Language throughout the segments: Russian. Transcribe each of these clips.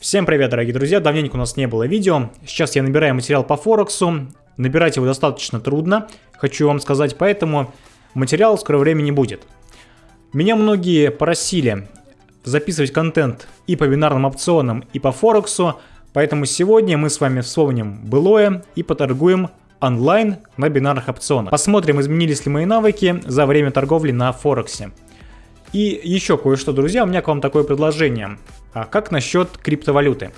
Всем привет, дорогие друзья, давненько у нас не было видео. Сейчас я набираю материал по Форексу. Набирать его достаточно трудно, хочу вам сказать, поэтому материала в скорое время не будет. Меня многие просили записывать контент и по бинарным опционам, и по Форексу, поэтому сегодня мы с вами вспомним былое и поторгуем онлайн на бинарных опционах. Посмотрим, изменились ли мои навыки за время торговли на Форексе. И еще кое-что, друзья, у меня к вам такое предложение. А как насчет криптовалюты?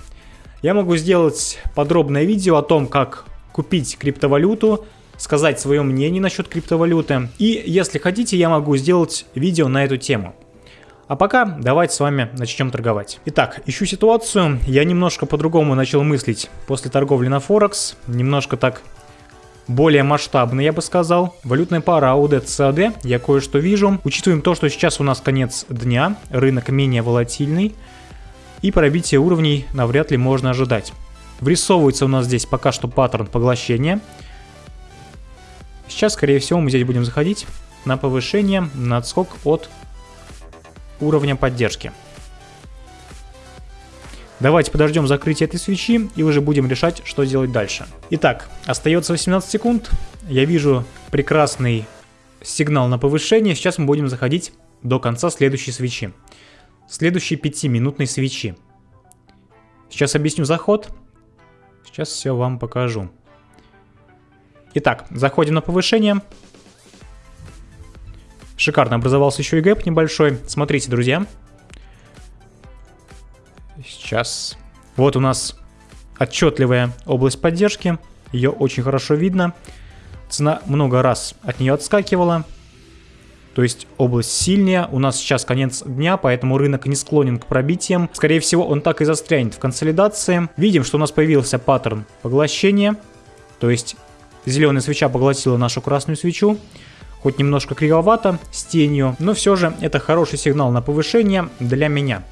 Я могу сделать подробное видео о том, как купить криптовалюту, сказать свое мнение насчет криптовалюты. И если хотите, я могу сделать видео на эту тему. А пока давайте с вами начнем торговать. Итак, ищу ситуацию. Я немножко по-другому начал мыслить после торговли на Форекс. Немножко так более масштабный, я бы сказал. Валютная пара AUD CAD, я кое-что вижу. Учитываем то, что сейчас у нас конец дня, рынок менее волатильный, и пробитие уровней навряд ли можно ожидать. Врисовывается у нас здесь пока что паттерн поглощения. Сейчас, скорее всего, мы здесь будем заходить на повышение, на отскок от уровня поддержки. Давайте подождем закрытия этой свечи и уже будем решать, что делать дальше. Итак, остается 18 секунд. Я вижу прекрасный сигнал на повышение. Сейчас мы будем заходить до конца следующей свечи. Следующей 5-минутной свечи. Сейчас объясню заход. Сейчас все вам покажу. Итак, заходим на повышение. Шикарно образовался еще и гэп небольшой. Смотрите, друзья. Сейчас. Вот у нас отчетливая область поддержки. Ее очень хорошо видно. Цена много раз от нее отскакивала. То есть область сильнее. У нас сейчас конец дня, поэтому рынок не склонен к пробитиям. Скорее всего, он так и застрянет в консолидации. Видим, что у нас появился паттерн поглощения. То есть зеленая свеча поглотила нашу красную свечу. Хоть немножко кривовато, с тенью, но все же это хороший сигнал на повышение для меня.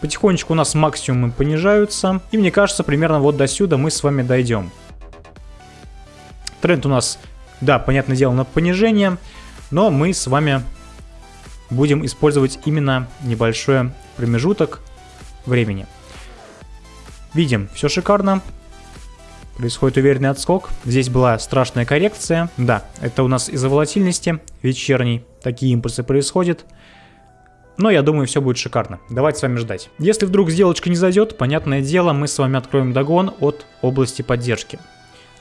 Потихонечку у нас максимумы понижаются. И мне кажется, примерно вот до сюда мы с вами дойдем. Тренд у нас, да, понятное дело, на понижение. Но мы с вами будем использовать именно небольшой промежуток времени. Видим, все шикарно. Происходит уверенный отскок. Здесь была страшная коррекция. Да, это у нас из-за волатильности вечерней. Такие импульсы происходят. Но я думаю, все будет шикарно. Давайте с вами ждать. Если вдруг сделочка не зайдет, понятное дело, мы с вами откроем догон от области поддержки.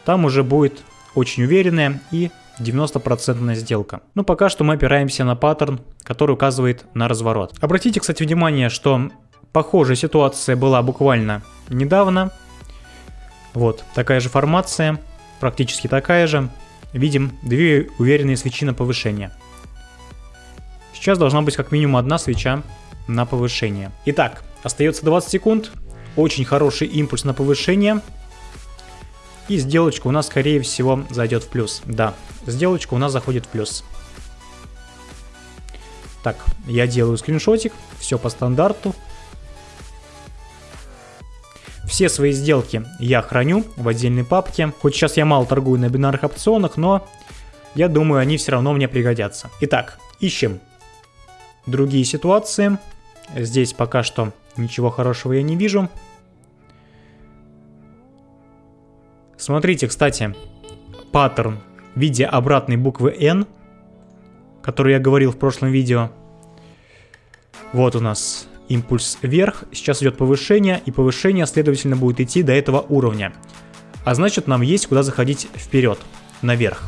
Там уже будет очень уверенная и 90% сделка. Но пока что мы опираемся на паттерн, который указывает на разворот. Обратите, кстати, внимание, что похожая ситуация была буквально недавно. Вот, такая же формация, практически такая же. Видим две уверенные свечи на повышение. Сейчас должна быть как минимум одна свеча на повышение. Итак, остается 20 секунд. Очень хороший импульс на повышение. И сделочка у нас, скорее всего, зайдет в плюс. Да, сделочка у нас заходит в плюс. Так, я делаю скриншотик. Все по стандарту. Все свои сделки я храню в отдельной папке. Хоть сейчас я мало торгую на бинарных опционах, но я думаю, они все равно мне пригодятся. Итак, ищем другие ситуации. Здесь пока что ничего хорошего я не вижу. Смотрите, кстати, паттерн в виде обратной буквы N, который я говорил в прошлом видео. Вот у нас импульс вверх, сейчас идет повышение, и повышение, следовательно, будет идти до этого уровня. А значит, нам есть куда заходить вперед, наверх.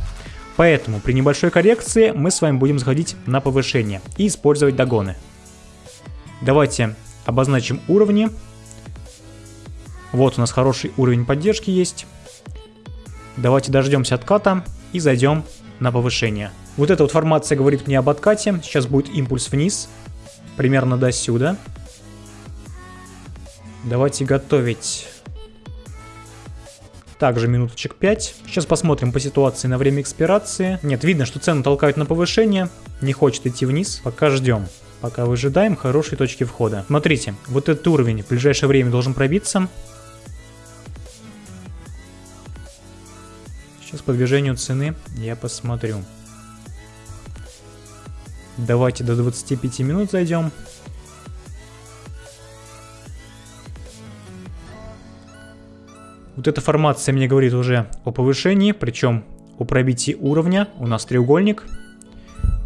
Поэтому при небольшой коррекции мы с вами будем заходить на повышение и использовать догоны. Давайте обозначим уровни. Вот у нас хороший уровень поддержки есть. Давайте дождемся отката и зайдем на повышение. Вот эта вот формация говорит мне об откате. Сейчас будет импульс вниз, примерно до сюда. Давайте готовить также минуточек 5. Сейчас посмотрим по ситуации на время экспирации. Нет, видно, что цену толкают на повышение. Не хочет идти вниз. Пока ждем. Пока выжидаем хорошие точки входа. Смотрите, вот этот уровень в ближайшее время должен пробиться. Сейчас по движению цены я посмотрю. Давайте до 25 минут зайдем. Вот эта формация мне говорит уже о повышении, причем о пробитии уровня. У нас треугольник.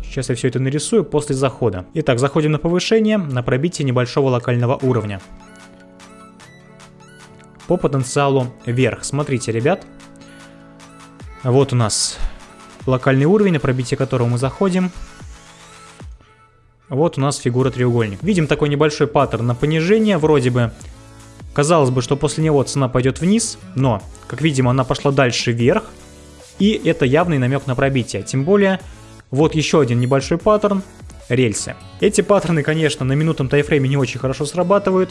Сейчас я все это нарисую после захода. Итак, заходим на повышение, на пробитие небольшого локального уровня. По потенциалу вверх. Смотрите, ребят. Вот у нас локальный уровень, на пробитие которого мы заходим. Вот у нас фигура треугольник. Видим такой небольшой паттерн на понижение, вроде бы. Казалось бы, что после него цена пойдет вниз, но, как видим, она пошла дальше вверх. И это явный намек на пробитие. Тем более, вот еще один небольшой паттерн, рельсы. Эти паттерны, конечно, на минутном тайфрейме не очень хорошо срабатывают,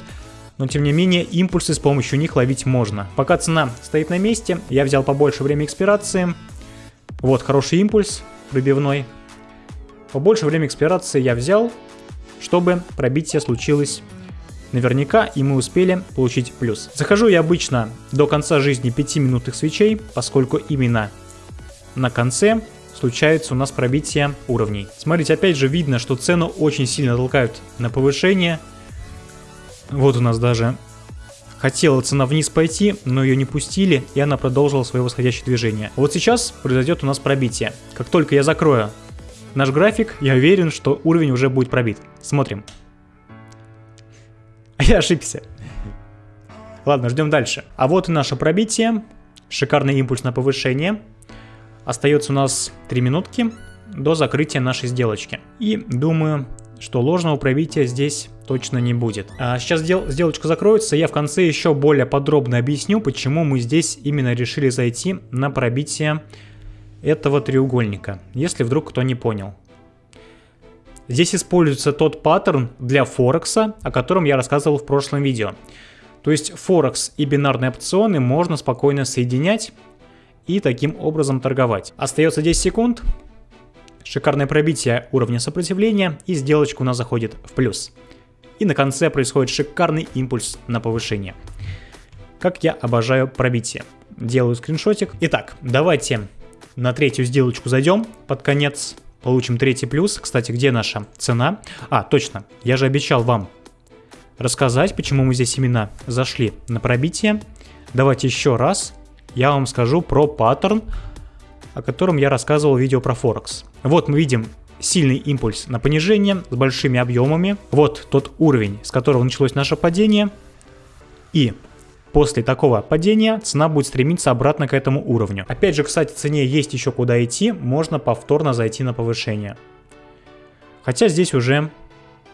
но тем не менее импульсы с помощью них ловить можно. Пока цена стоит на месте, я взял побольше время экспирации. Вот хороший импульс пробивной, Побольше время экспирации я взял, чтобы пробитие случилось наверняка, и мы успели получить плюс. Захожу я обычно до конца жизни 5 минутных свечей, поскольку именно на конце случается у нас пробитие уровней. Смотрите, опять же видно, что цену очень сильно толкают на повышение. Вот у нас даже хотела цена вниз пойти, но ее не пустили, и она продолжила свое восходящее движение. Вот сейчас произойдет у нас пробитие. Как только я закрою наш график, я уверен, что уровень уже будет пробит. Смотрим. Я ошибся. Ладно, ждем дальше. А вот и наше пробитие. Шикарный импульс на повышение. Остается у нас 3 минутки до закрытия нашей сделочки. И думаю, что ложного пробития здесь точно не будет. А сейчас дел сделочка закроется, я в конце еще более подробно объясню, почему мы здесь именно решили зайти на пробитие этого треугольника, если вдруг кто не понял. Здесь используется тот паттерн для Форекса, о котором я рассказывал в прошлом видео. То есть Форекс и бинарные опционы можно спокойно соединять и таким образом торговать. Остается 10 секунд. Шикарное пробитие уровня сопротивления и сделочка у нас заходит в плюс. И на конце происходит шикарный импульс на повышение. Как я обожаю пробитие. Делаю скриншотик. Итак, давайте на третью сделочку зайдем под конец, получим третий плюс. Кстати, где наша цена? А, точно, я же обещал вам рассказать, почему мы здесь именно зашли на пробитие. Давайте еще раз я вам скажу про паттерн, о котором я рассказывал в видео про Форекс. Вот мы видим сильный импульс на понижение с большими объемами. Вот тот уровень, с которого началось наше падение. И После такого падения цена будет стремиться обратно к этому уровню. Опять же, кстати, цене есть еще куда идти, можно повторно зайти на повышение. Хотя здесь уже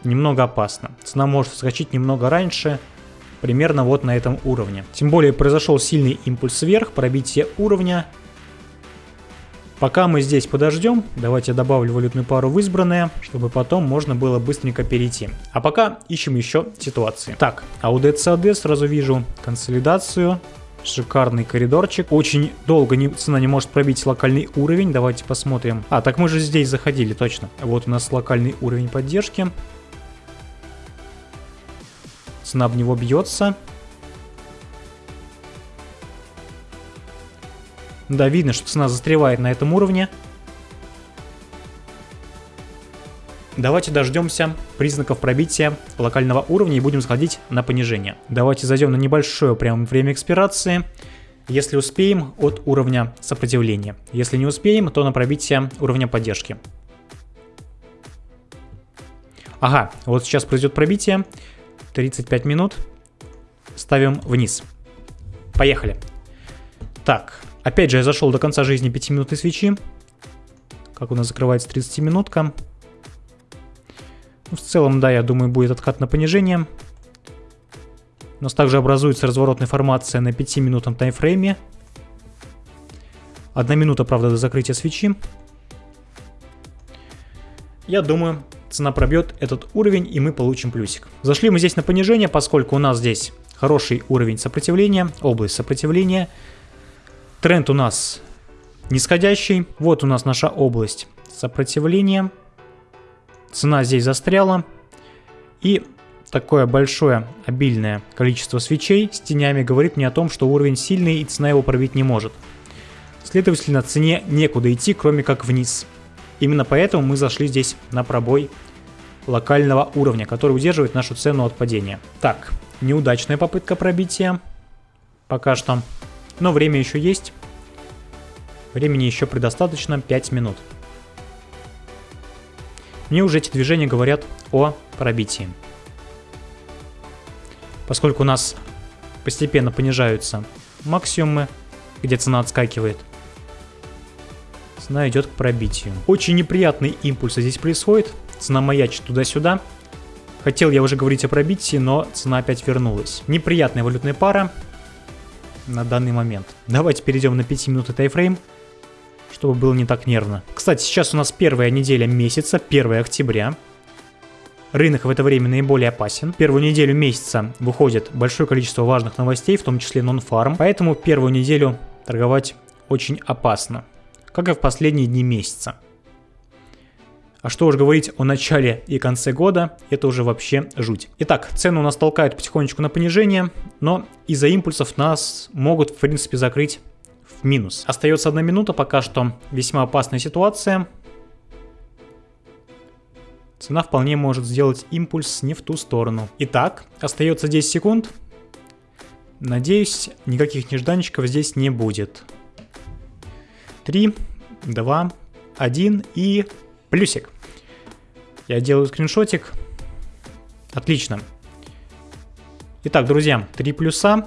немного опасно. Цена может вскочить немного раньше, примерно вот на этом уровне. Тем более произошел сильный импульс вверх, пробитие уровня, Пока мы здесь подождем, давайте добавлю валютную пару в избранное, чтобы потом можно было быстренько перейти. А пока ищем еще ситуации. Так, AUD сразу вижу консолидацию. Шикарный коридорчик. Очень долго не, цена не может пробить локальный уровень. Давайте посмотрим. А, так мы же здесь заходили, точно. Вот у нас локальный уровень поддержки. Цена об него бьется. Да, видно, что цена застревает на этом уровне. Давайте дождемся признаков пробития локального уровня и будем сходить на понижение. Давайте зайдем на небольшое прям время экспирации. Если успеем, от уровня сопротивления. Если не успеем, то на пробитие уровня поддержки. Ага, вот сейчас произойдет пробитие. 35 минут. Ставим вниз. Поехали. Так, Опять же, я зашел до конца жизни 5-минутной свечи. Как у нас закрывается 30-минутка. Ну, в целом, да, я думаю, будет откат на понижение. У нас также образуется разворотная формация на 5-минутном таймфрейме. Одна минута, правда, до закрытия свечи. Я думаю, цена пробьет этот уровень, и мы получим плюсик. Зашли мы здесь на понижение, поскольку у нас здесь хороший уровень сопротивления, область сопротивления – Тренд у нас нисходящий. Вот у нас наша область сопротивления. Цена здесь застряла. И такое большое обильное количество свечей с тенями говорит мне о том, что уровень сильный и цена его пробить не может. Следовательно, цене некуда идти, кроме как вниз. Именно поэтому мы зашли здесь на пробой локального уровня, который удерживает нашу цену от падения. Так, неудачная попытка пробития. Пока что. Но время еще есть. Времени еще предостаточно, 5 минут. Мне уже эти движения говорят о пробитии. Поскольку у нас постепенно понижаются максимумы, где цена отскакивает, цена идет к пробитию. Очень неприятные импульсы здесь происходит, цена маячит туда-сюда. Хотел я уже говорить о пробитии, но цена опять вернулась. Неприятная валютная пара на данный момент. Давайте перейдем на 5 минут тайфрейм, чтобы было не так нервно. Кстати, сейчас у нас первая неделя месяца, 1 октября. Рынок в это время наиболее опасен. Первую неделю месяца выходит большое количество важных новостей, в том числе нон-фарм. Поэтому первую неделю торговать очень опасно как и в последние дни месяца. А что уж говорить о начале и конце года, это уже вообще жуть. Итак, цены у нас толкают потихонечку на понижение, но из-за импульсов нас могут в принципе закрыть в минус. Остается одна минута, пока что весьма опасная ситуация. Цена вполне может сделать импульс не в ту сторону. Итак, остается 10 секунд. Надеюсь, никаких нежданчиков здесь не будет. 3, 2, 1 и плюсик. Я делаю скриншотик. Отлично. Итак, друзья, 3 плюса.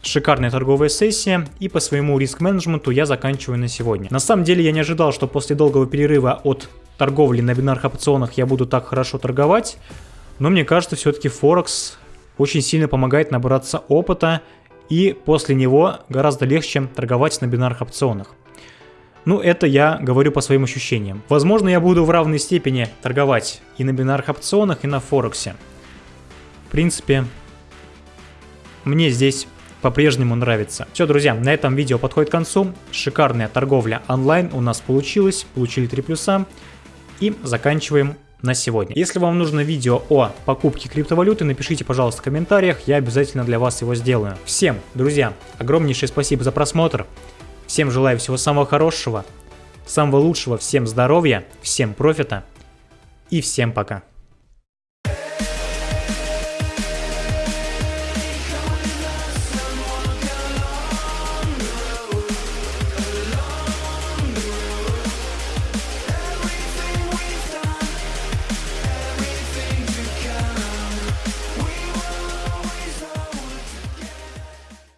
Шикарная торговая сессия, и по своему риск-менеджменту я заканчиваю на сегодня. На самом деле я не ожидал, что после долгого перерыва от торговли на бинарных опционах я буду так хорошо торговать, но мне кажется, все-таки Форекс очень сильно помогает набраться опыта, и после него гораздо легче торговать на бинарных опционах. Ну, это я говорю по своим ощущениям. Возможно, я буду в равной степени торговать и на бинарных опционах, и на Форексе. В принципе, мне здесь по-прежнему нравится. Все, друзья, на этом видео подходит к концу. Шикарная торговля онлайн у нас получилась. Получили 3 плюса. И заканчиваем на сегодня. Если вам нужно видео о покупке криптовалюты, напишите, пожалуйста, в комментариях, я обязательно для вас его сделаю. Всем, друзья, огромнейшее спасибо за просмотр. Всем желаю всего самого хорошего, самого лучшего, всем здоровья, всем профита и всем пока.